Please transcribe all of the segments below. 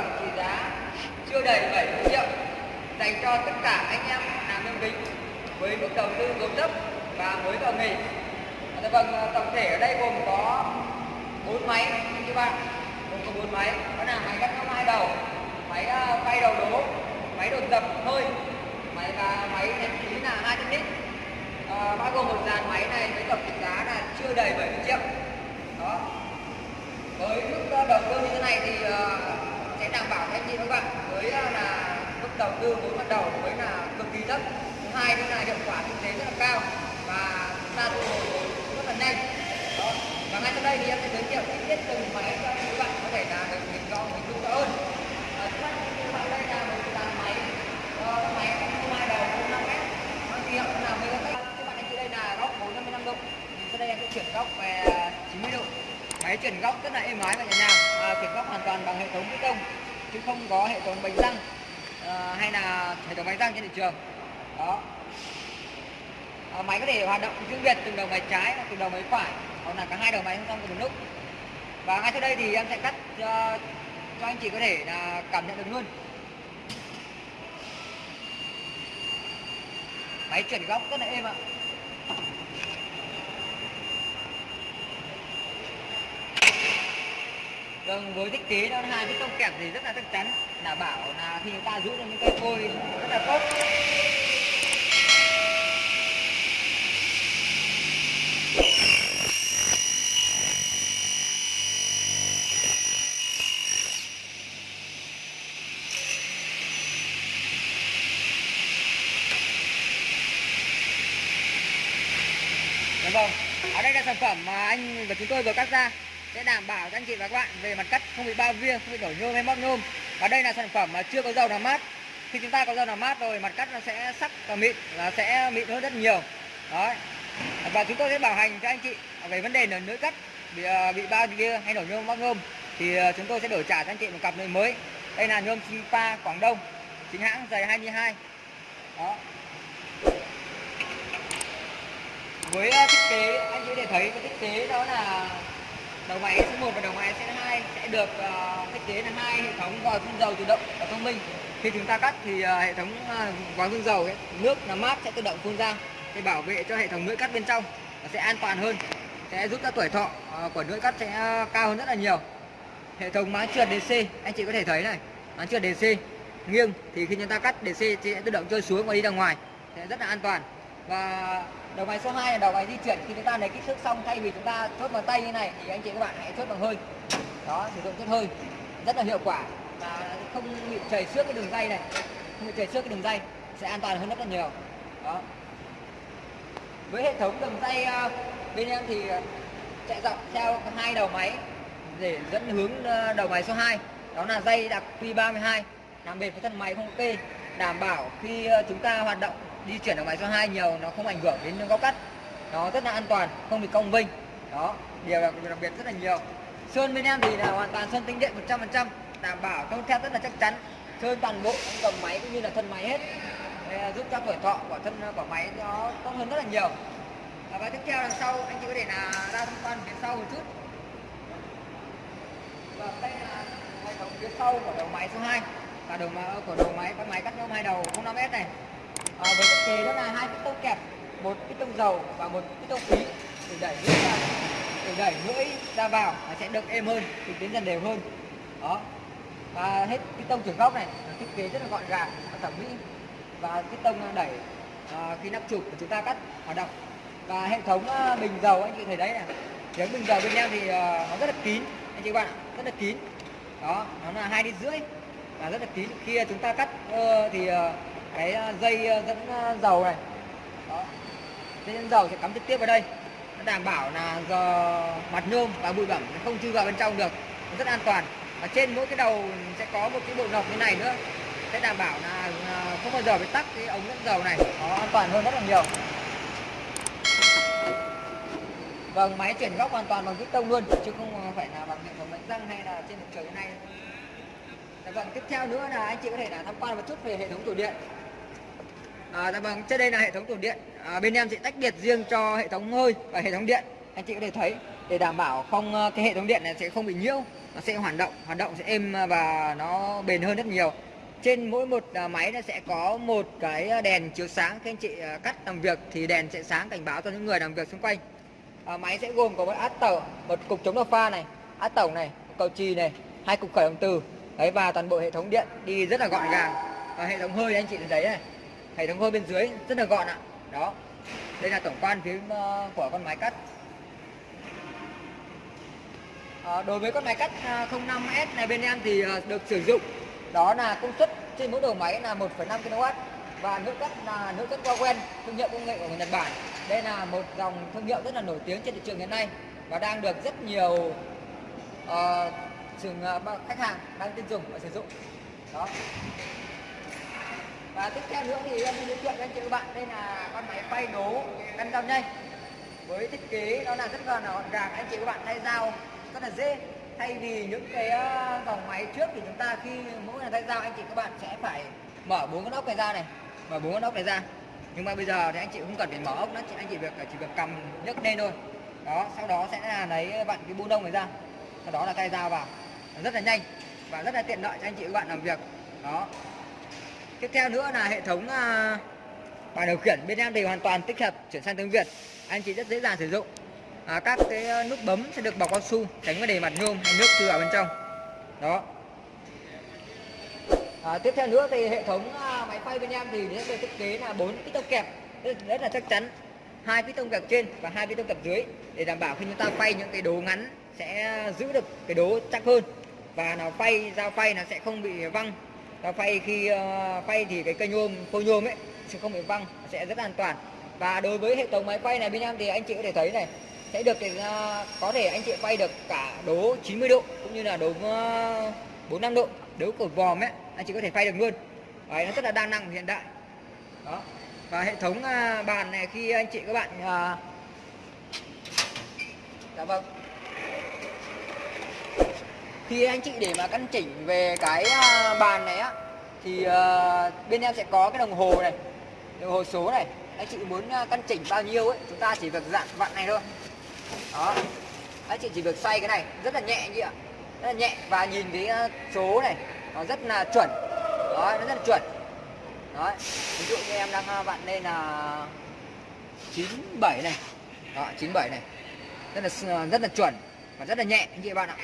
phẩm trị giá chưa đầy 7 triệu dành cho tất cả anh em làm nông kính với mức đầu tư vốn thấp và mới vào nghề. À, dạ vâng, tổng thể ở đây gồm có bốn máy như bạn, gồm có bốn máy. Đó là máy cắt hai đầu, máy à, quay đầu đố, máy đột dập hơi, máy và máy nén khí là 200 lít. À, bao gồm một dàn máy này với tổng trị giá là chưa đầy 70 triệu. Đó. Với mức à, đầu tư như thế này thì uh, sẽ đảm bảo anh chị các bạn với ờ, là mức đầu tư vốn ban đầu với là cực kỳ thấp. Thứ hai nữa là hiệu quả kinh tế rất là cao và chúng ta thu hồi rất là nhanh. Đó và ngay sau đây thì em sẽ giới thiệu chi tiết từng máy cho các bạn có thể là được hình rõ hình dung rõ hơn. À, trước mắt các bạn đây là một dàn máy uh, máy không hai đầu không năm mét. Mang hiệu là mấy các bạn anh chị đây là góc 455 độ. Thì sau đây em sẽ chuyển góc về 90 độ. Máy chuyển góc rất là êm ái và nhẹ nhàng à, chuyển góc hoàn toàn bằng hệ thống bê tông chứ không có hệ thống bánh răng à, hay là hệ thống bánh răng trên thị trường. Đó. À, máy có thể hoạt động riêng biệt từng đầu máy trái và từng đầu máy phải hoặc là cả hai đầu máy không trong cùng một lúc. Và ngay sau đây thì em sẽ cắt cho, cho anh chị có thể là cảm nhận được luôn. Máy chuyển góc rất là êm ạ. Vâng, với thiết kế nó hai cái tông kẹp thì rất là chắc chắn. Đảm bảo là khi chúng ta giữ được những cái phôi rất là tốt. Dạ vâng, ở đây là sản phẩm mà anh và chúng tôi vừa cắt ra sẽ đảm bảo cho anh chị và các bạn về mặt cắt không bị bao viêng không bị nổi nhôm hay móc nhôm. Và đây là sản phẩm mà chưa có dầu làm mát. Khi chúng ta có dầu làm mát rồi, mặt cắt nó sẽ sắc và mịn là sẽ mịn hơn rất nhiều. Đấy. Và chúng tôi sẽ bảo hành cho anh chị về vấn đề là lưỡi cắt bị à, bị bao viêng hay nổi nhôm, móc nhôm. Thì à, chúng tôi sẽ đổi trả cho anh chị một cặp lưỡi mới. Đây là nhôm Sinpa Quảng Đông, chính hãng dày 22 đó. Với à, thiết kế, anh chị để thấy cái thiết kế đó là đầu máy số 1 và đầu máy số 2 sẽ được uh, thiết kế là hai hệ thống vòi phun dầu tự động và thông minh. Khi chúng ta cắt thì uh, hệ thống uh, vòi phun dầu ấy, nước làm mát sẽ tự động phun ra để bảo vệ cho hệ thống lưỡi cắt bên trong và sẽ an toàn hơn sẽ giúp cho tuổi thọ uh, của lưỡi cắt sẽ uh, cao hơn rất là nhiều. Hệ thống máng trượt DC anh chị có thể thấy này máng trượt DC nghiêng thì khi chúng ta cắt DC sẽ tự động trôi xuống và đi ra ngoài sẽ rất là an toàn. Và đầu máy số 2 là đầu máy di chuyển. Khi chúng ta lấy kích thước xong, thay vì chúng ta chốt bằng tay như này, thì anh chị các bạn hãy chốt bằng hơi. Đó, sử dụng chốt hơi. Rất là hiệu quả. Và không bị chảy xước cái đường dây này. Không bị chảy xước cái đường dây. Sẽ an toàn hơn rất là nhiều. Đó. Với hệ thống đường dây à, bên em thì à, chạy dọc theo hai đầu máy để dẫn hướng à, đầu máy số 2 đó là dây đặc Q32 làm bền với thân máy không kê đảm bảo khi chúng ta hoạt động di chuyển ở máy số 2 nhiều nó không ảnh hưởng đến góc cắt. Nó rất là an toàn không bị cong vinh đó điều đặc, đặc biệt rất là nhiều. Sơn bên em thì là hoàn toàn sơn tinh điện 100% đảm bảo không theo rất là chắc chắn. Sơn toàn bộ cầm máy cũng như là thân máy hết. Để giúp cho tuổi thọ của thân của máy nó tốt hơn rất là nhiều. Và tiếp theo đằng sau anh chị có thể là ra tham quan phía sau một chút. Và đây là hệ thống phía sau của đầu máy số 2 và đầu của đầu máy con máy cắt nhôm hai đầu 05S này à, với thiết kế đó là hai piston kẹp một piston dầu và một piston khí. Để đẩy lưỡi ra để đẩy lưỡi ra vào nó sẽ được êm hơn thì tiến dần đều hơn. Đó. Và hết piston chuyển góc này thiết kế rất là gọn gàng và thẩm mỹ. Và piston đẩy à, khi nắp chụp của chúng ta cắt hoạt động và hệ thống à, bình dầu anh chị thấy đấy này. Tiếng bình dầu bên em thì à, nó rất là kín anh chị bạn rất là kín. Đó nó là hai đi rưỡi và rất là kín. Khi chúng ta cắt uh, thì uh, cái ờ, dây ờ, dẫn ờ, dầu này. Đó. Dây dẫn dầu sẽ cắm trực tiếp vào đây. Nó đảm bảo là giờ mặt nhôm và bụi bẩn không chui vào bên trong được. Nó rất an toàn. Và trên mỗi cái đầu sẽ có một cái bộ nọc như này nữa. Sẽ đảm bảo là không bao giờ bị tắc cái ống dẫn dầu này. Nó an toàn hơn rất là nhiều. Vâng, máy chuyển góc hoàn toàn bằng tông luôn chứ không phải là bằng hệ thống bánh răng hay là trên một trời như này. Dạ vâng, tiếp theo nữa là anh chị có thể là tham quan một chút về hệ thống tủ điện. À, dạ vâng, trên đây là hệ thống tủ điện. À, bên em sẽ tách biệt riêng cho hệ thống hơi và hệ thống điện. Anh chị có thể thấy để đảm bảo không ờ, cái hệ thống điện này sẽ không bị nhiễu, nó sẽ hoạt động, hoạt động sẽ êm và nó bền hơn rất nhiều. trên mỗi một máy nó sẽ có một cái đèn chiếu sáng khi anh chị cắt làm việc thì đèn sẽ sáng cảnh báo cho những người làm việc xung quanh à, máy sẽ gồm có một át tẩu một cục chống độc pha này át tổng này một cầu chì này hai cục khởi động từ đấy và toàn bộ hệ thống điện đi rất là gọn gàng và hệ thống hơi anh chị thấy này hệ thống hơi bên dưới rất là gọn ạ. Đó. Đây là tổng quan phía ờ, của con máy cắt. À, đối với con máy cắt à, 05S này bên em thì ờ, được sử dụng. Đó là công suất trên mỗi đầu máy là 1,5 kW và nước cắt là nước cắt Wawen thương hiệu công nghệ của người Nhật Bản. Đây là một dòng thương hiệu rất là nổi tiếng trên thị trường hiện nay và đang được rất nhiều uh, trường uh, khách hàng đang tin dùng và sử dụng. Đó và tiếp theo nữa thì em giới thiệu với anh chị các bạn, đây là con máy phay đố căn dao nhanh. Với thiết kế đó là rất là gọn gàng, anh chị các bạn thay dao rất là dễ. Thay vì những cái ờ, dòng máy trước thì chúng ta khi mỗi lần thay dao, anh chị các bạn sẽ phải mở bốn con ốc này ra này. Mở bốn con ốc này ra. Nhưng mà bây giờ thì anh chị không cần phải mở ốc nữa, chị, anh chị việc, chỉ việc cầm nhấc lên thôi. Đó, sau đó sẽ là lấy bạn cái bu đông này ra. Sau đó là tay dao vào. Rất là nhanh và rất là tiện lợi cho anh chị các bạn làm việc. Đó tiếp theo nữa là hệ thống à, uh, bàn điều khiển bên em thì hoàn toàn tích hợp chuyển sang tiếng Việt. Anh chị rất dễ dàng sử dụng. À, các cái à, nút bấm sẽ được bọc cao su tránh vấn đề mặt nhôm hay nước từ ở bên trong. Đó. À, tiếp theo nữa thì hệ thống à, máy phay bên em thì sẽ được thiết kế là bốn piston kẹp rất, rất là chắc chắn. Hai piston kẹp trên và hai piston kẹp dưới để đảm bảo khi chúng ta phay những cái đố ngắn sẽ giữ được cái đố chắc hơn. Và nó phay dao phay nó sẽ không bị văng dao phay khi ờ, phay thì cái cây nhôm phôi nhôm ấy sẽ không bị văng sẽ rất an toàn. Và đối với hệ thống máy quay này bên em thì anh chị có thể thấy này sẽ được thì có thể anh chị quay được cả đố 90 độ cũng như là đố ờ, 45 độ đấu của vòm ấy anh chị có thể phay được luôn. Đấy, nó rất là đa năng và hiện đại. Đó. Và hệ thống bàn này khi anh chị các bạn dạ vâng khi anh chị để mà căn chỉnh về cái à, bàn này á thì uh, bên em sẽ có cái đồng hồ này đồng hồ số này. Anh chị muốn à, căn chỉnh bao nhiêu ấy chúng ta chỉ việc dặn vặn này thôi. Đó. Anh chị chỉ việc xoay cái này rất là nhẹ như ạ. Rất là nhẹ và nhìn cái à, số này nó rất là chuẩn. Đó nó rất là chuẩn. Đó. Ví dụ như em đang vặn lên là 97 này. Đó 97 này. Rất là rất là chuẩn và rất là nhẹ anh chị bạn ạ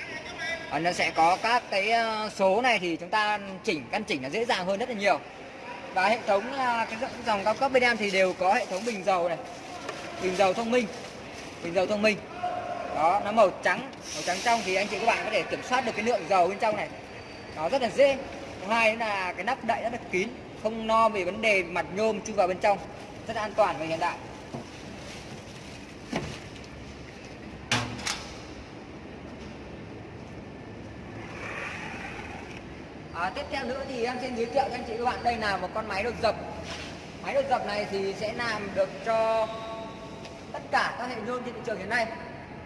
và nó sẽ có các cái ờ, số này thì chúng ta chỉnh, căn chỉnh là dễ dàng hơn rất là nhiều. Và hệ thống ờ, cái dòng cao cấp bên em thì đều có hệ thống bình dầu này, bình dầu thông minh, bình dầu thông minh. Đó, nó màu trắng màu trắng trong thì anh chị các bạn có thể kiểm soát được cái lượng dầu bên trong này. Nó rất là dễ. Thứ hai là cái nắp đậy rất là kín, không no về vấn đề mặt nhôm chui vào bên trong, rất là an toàn và hiện đại. À, tiếp theo nữa thì em xin giới thiệu cho anh chị các bạn đây là một con máy đột dập. Máy đột dập này thì sẽ làm được cho tất cả các hệ nhôm trên thị trường hiện nay.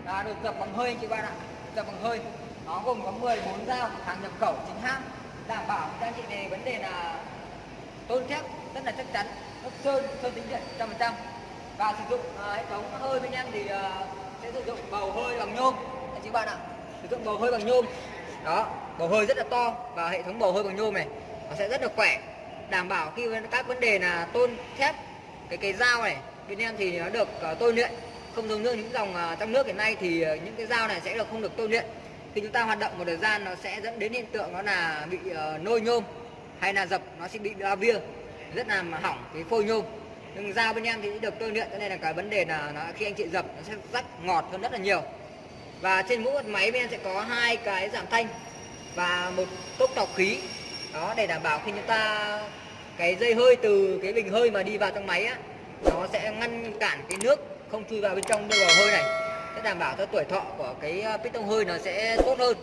Là được dập bằng hơi anh chị bạn ạ dập bằng hơi. Nó gồm có 14 dao hàng nhập khẩu chính hãng. Đảm bảo cho anh chị về vấn đề là tôn thép rất là chắc chắn lớp sơn sơn tính điện trăm phần trăm. Và sử dụng uh, hệ thống hơi bên em thì uh, sẽ sử dụng bầu hơi bằng nhôm. Anh chị bạn ạ sử dụng bầu hơi bằng nhôm đó bầu hơi rất là to và hệ thống bầu hơi bằng nhôm này nó sẽ rất là khỏe. Đảm bảo khi các vấn đề là tôn thép cái cái dao này bên em thì nó được ờ, uh, tôi luyện. Không giống như những dòng uh, trong nước hiện nay thì uh, những cái dao này sẽ được không được tôi luyện. Khi chúng ta hoạt động một thời gian nó sẽ dẫn đến hiện tượng nó là bị uh, nôi nhôm hay là dập nó sẽ bị ba bia rất là hỏng cái phôi nhôm. Nhưng dao bên em thì được tôi luyện cho nên là cái vấn đề là nó khi anh chị dập nó sẽ rắc ngọt hơn rất là nhiều và trên mỗi một máy bên em sẽ có hai cái giảm thanh và một tốc lọc khí. Đó, để đảm bảo khi chúng ta, cái dây hơi từ cái bình hơi mà đi vào trong máy á, nó sẽ ngăn cản cái nước không chui vào bên trong đưa vào hơi này. Sẽ đảm bảo cho tuổi thọ của cái ờ, piston hơi nó sẽ tốt hơn,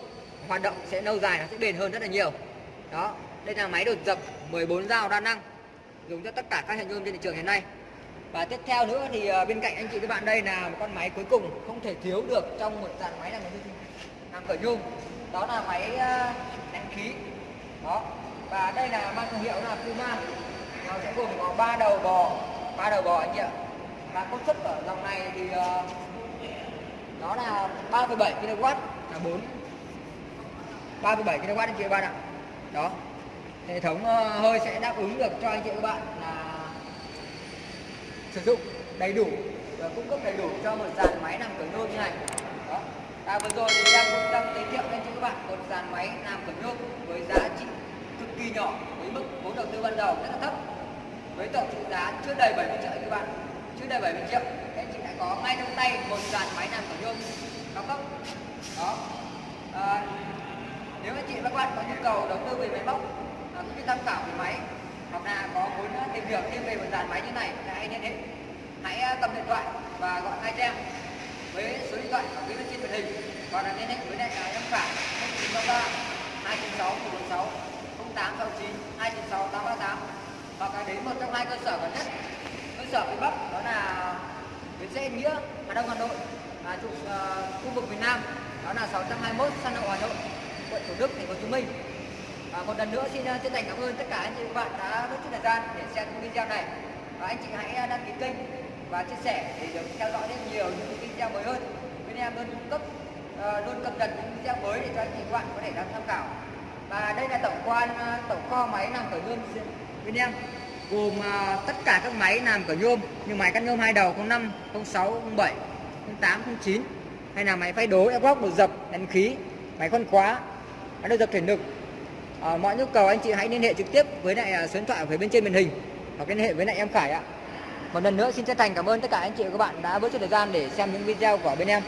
hoạt động sẽ lâu dài, nó sẽ bền hơn rất là nhiều. Đó, đây là máy đột dập 14 dao đa năng, dùng cho tất cả các hệ nhôm trên thị trường hiện nay và tiếp theo nữa thì ờ, bên cạnh anh chị các bạn đây là một con máy cuối cùng không thể thiếu được trong một dàn máy làm làm khởi nhôm. Đó là máy ờ, đánh khí. Đó. Và đây là mang thương hiệu là Puma. Nó sẽ gồm có ba đầu bò ba đầu bò anh chị ạ. Và công suất ở dòng này thì ờ, nó là 3,7 kW là 4 3,7 kW anh chị bạn ạ. Đó. Hệ thống hơi sẽ đáp ứng được cho anh chị các bạn là sử dụng đầy đủ và cung cấp đầy đủ cho một dàn máy làm cửa nhôm như này. Đó. À, vừa rồi thì em cũng đang giới thiệu lên cho các bạn một dàn máy làm cửa nhôm với giá trị cực kỳ nhỏ với mức vốn đầu tư ban đầu rất là thấp. Với tổng trị giá chưa đầy 70 triệu các bạn. Chưa đầy 70 triệu. Các anh chị đã có ngay trong tay một dàn máy làm cửa nhôm cao cấp đó. À, nếu anh chị và các bạn có nhu cầu đầu tư về máy móc à, cũng như tham khảo về máy hoặc là có muốn ờ, tìm hiểu thêm về một dàn máy như này? Thì hãy liên hệ hãy cầm điện thoại và gọi ngay cho em với số điện thoại ở phía bên trên màn hình. Hoặc là liên hệ với lại em phải 0933 296 146 0869 296 838 hoặc là đến một trong hai cơ sở gần nhất. Cơ sở phía Bắc đó là bến xe Nghĩa Hà Đông Hà Nội và trụ uh, khu vực miền Nam. Đó là 621 San Hậu Hà Nội quận Thủ Đức thành phố Hồ Chí Minh à, một lần nữa xin ờ, chân thành cảm ơn tất cả anh chị và bạn đã mất chút thời gian để xem video này. Và anh chị hãy ờ, đăng ký kênh và chia sẻ để được theo dõi thêm nhiều những video mới hơn. Bên em luôn cung cấp uh, luôn cập nhật những video mới để cho anh chị và bạn có thể tham khảo. Và đây là tổng quan tổng kho máy làm cửa nhôm bên em gồm uh, tất cả các máy làm cửa nhôm như máy cắt nhôm hai đầu 05 06 07 08 09 hay là máy phay đố ép góc đồ dập đánh khí máy khoan khóa máy đồ dập thể lực à, mọi nhu cầu anh chị hãy liên hệ trực tiếp với lại à, số điện thoại ở phía bên trên màn hình hoặc liên hệ với lại em Khải ạ. Một lần nữa xin chân thành cảm ơn tất cả anh chị và các bạn đã bớt chút thời gian để xem những video của bên em.